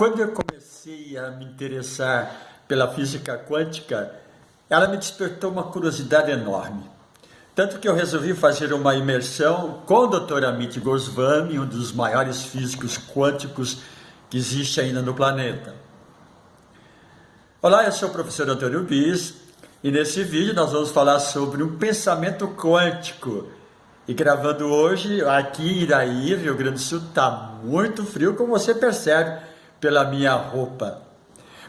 Quando eu comecei a me interessar pela física quântica, ela me despertou uma curiosidade enorme. Tanto que eu resolvi fazer uma imersão com o Dr. Amit Goswami, um dos maiores físicos quânticos que existe ainda no planeta. Olá, eu sou o professor Antônio Bis e nesse vídeo nós vamos falar sobre um pensamento quântico. E gravando hoje aqui em Iraí, Rio Grande do Sul, está muito frio, como você percebe pela minha roupa.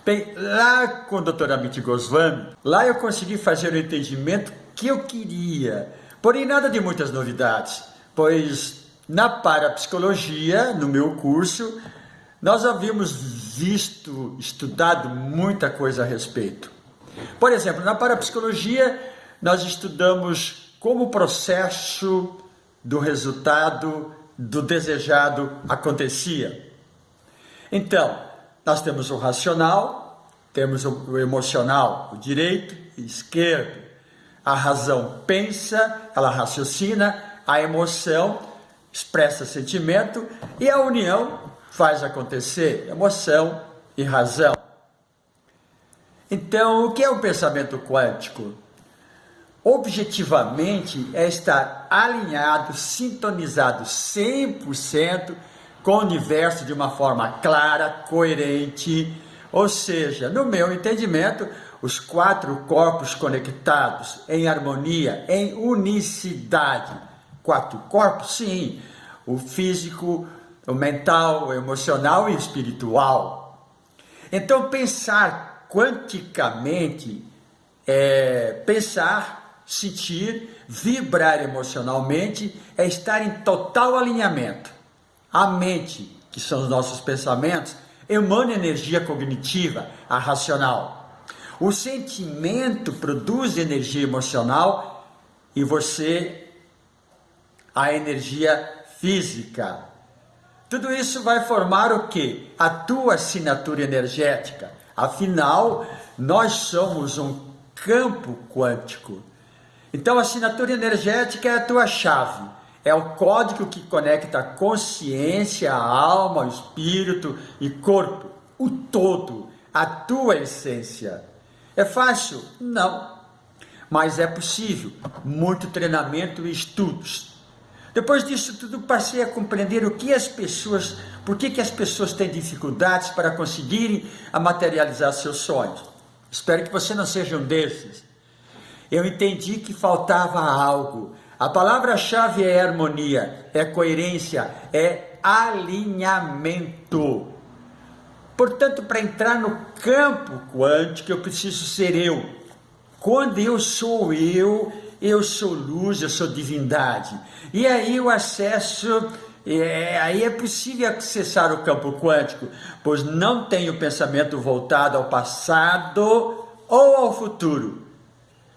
Bem, lá com o Dr. Amit Goswami, lá eu consegui fazer o entendimento que eu queria, porém nada de muitas novidades, pois na parapsicologia, no meu curso, nós havíamos visto, estudado muita coisa a respeito. Por exemplo, na parapsicologia, nós estudamos como o processo do resultado do desejado acontecia. Então, nós temos o racional, temos o emocional, o direito e esquerdo. A razão pensa, ela raciocina, a emoção expressa sentimento e a união faz acontecer emoção e razão. Então, o que é o pensamento quântico? Objetivamente é estar alinhado, sintonizado 100% com o universo de uma forma clara, coerente, ou seja, no meu entendimento, os quatro corpos conectados em harmonia, em unicidade. Quatro corpos, sim, o físico, o mental, o emocional e o espiritual. Então, pensar quanticamente é pensar, sentir, vibrar emocionalmente, é estar em total alinhamento a mente, que são os nossos pensamentos, emana energia cognitiva, a racional. O sentimento produz energia emocional e você a energia física. Tudo isso vai formar o que? A tua assinatura energética. Afinal, nós somos um campo quântico. Então, a assinatura energética é a tua chave é o código que conecta a consciência, a alma, o espírito e corpo, o todo, a tua essência. É fácil? Não. Mas é possível. Muito treinamento e estudos. Depois disso tudo, passei a compreender o que as pessoas, por que, que as pessoas têm dificuldades para conseguirem a materializar seus sonhos. Espero que você não seja um desses. Eu entendi que faltava algo, a palavra-chave é harmonia, é coerência, é alinhamento. Portanto, para entrar no campo quântico, eu preciso ser eu. Quando eu sou eu, eu sou luz, eu sou divindade. E aí o acesso, é, aí é possível acessar o campo quântico, pois não tem o pensamento voltado ao passado ou ao futuro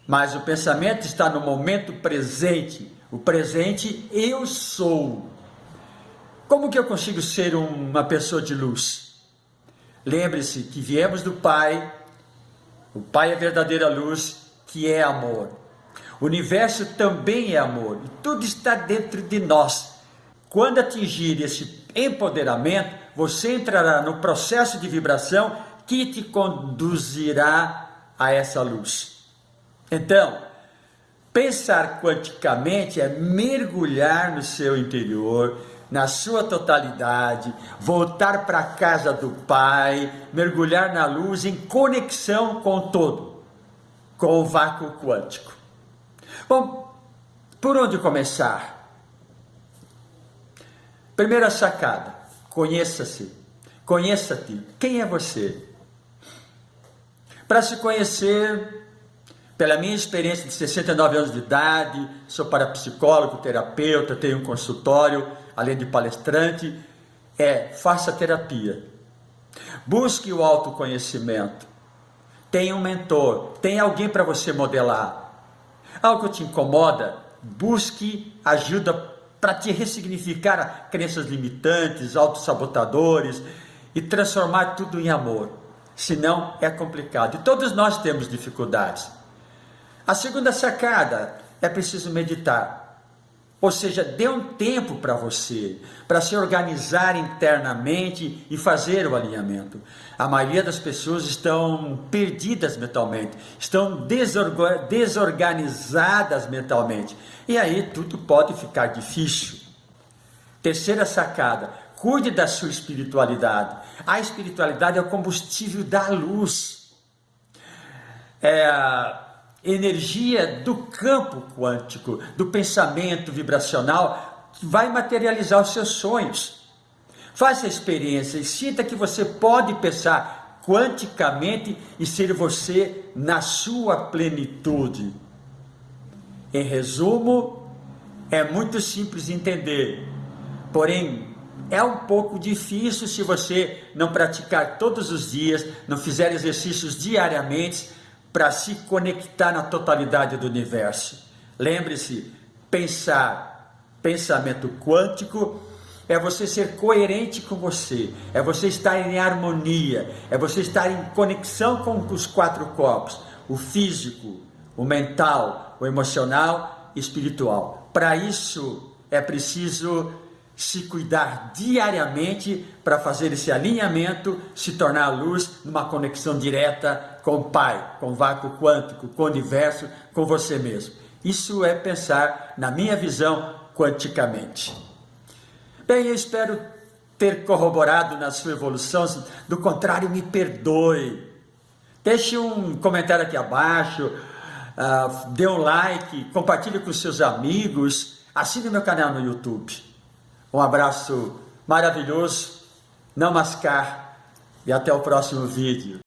mas o pensamento está no momento presente. O presente eu sou. Como que eu consigo ser uma pessoa de luz? Lembre-se que viemos do Pai, o Pai é a verdadeira luz, que é amor. O universo também é amor e tudo está dentro de nós. Quando atingir esse empoderamento, você entrará no processo de vibração que te conduzirá a essa luz. Então, pensar quanticamente é mergulhar no seu interior, na sua totalidade, voltar para a casa do Pai, mergulhar na luz em conexão com o todo, com o vácuo quântico. Bom, por onde começar? Primeira sacada: conheça-se, conheça-te. Quem é você? Para se conhecer, pela minha experiência de 69 anos de idade, sou parapsicólogo, terapeuta, tenho um consultório, além de palestrante, é faça terapia. Busque o autoconhecimento. Tenha um mentor, tenha alguém para você modelar. Algo te incomoda, busque ajuda para te ressignificar crenças limitantes, autossabotadores e transformar tudo em amor. Senão é complicado. E todos nós temos dificuldades. A segunda sacada é preciso meditar. Ou seja, dê um tempo para você, para se organizar internamente e fazer o alinhamento. A maioria das pessoas estão perdidas mentalmente, estão desorganizadas mentalmente. E aí tudo pode ficar difícil. Terceira sacada: cuide da sua espiritualidade. A espiritualidade é o combustível da luz. É energia do campo quântico, do pensamento vibracional, que vai materializar os seus sonhos. Faça a experiência e sinta que você pode pensar quanticamente e ser você na sua plenitude. Em resumo, é muito simples de entender, porém é um pouco difícil se você não praticar todos os dias, não fizer exercícios diariamente para se conectar na totalidade do universo. Lembre-se, pensar, pensamento quântico é você ser coerente com você, é você estar em harmonia, é você estar em conexão com os quatro corpos, o físico, o mental, o emocional e espiritual. Para isso é preciso se cuidar diariamente para fazer esse alinhamento, se tornar a luz numa conexão direta com o Pai, com o vácuo quântico, com o universo, com você mesmo. Isso é pensar, na minha visão, quanticamente. Bem, eu espero ter corroborado na sua evolução, do contrário, me perdoe. Deixe um comentário aqui abaixo, uh, dê um like, compartilhe com seus amigos, assine meu canal no YouTube. Um abraço maravilhoso, não mascar e até o próximo vídeo.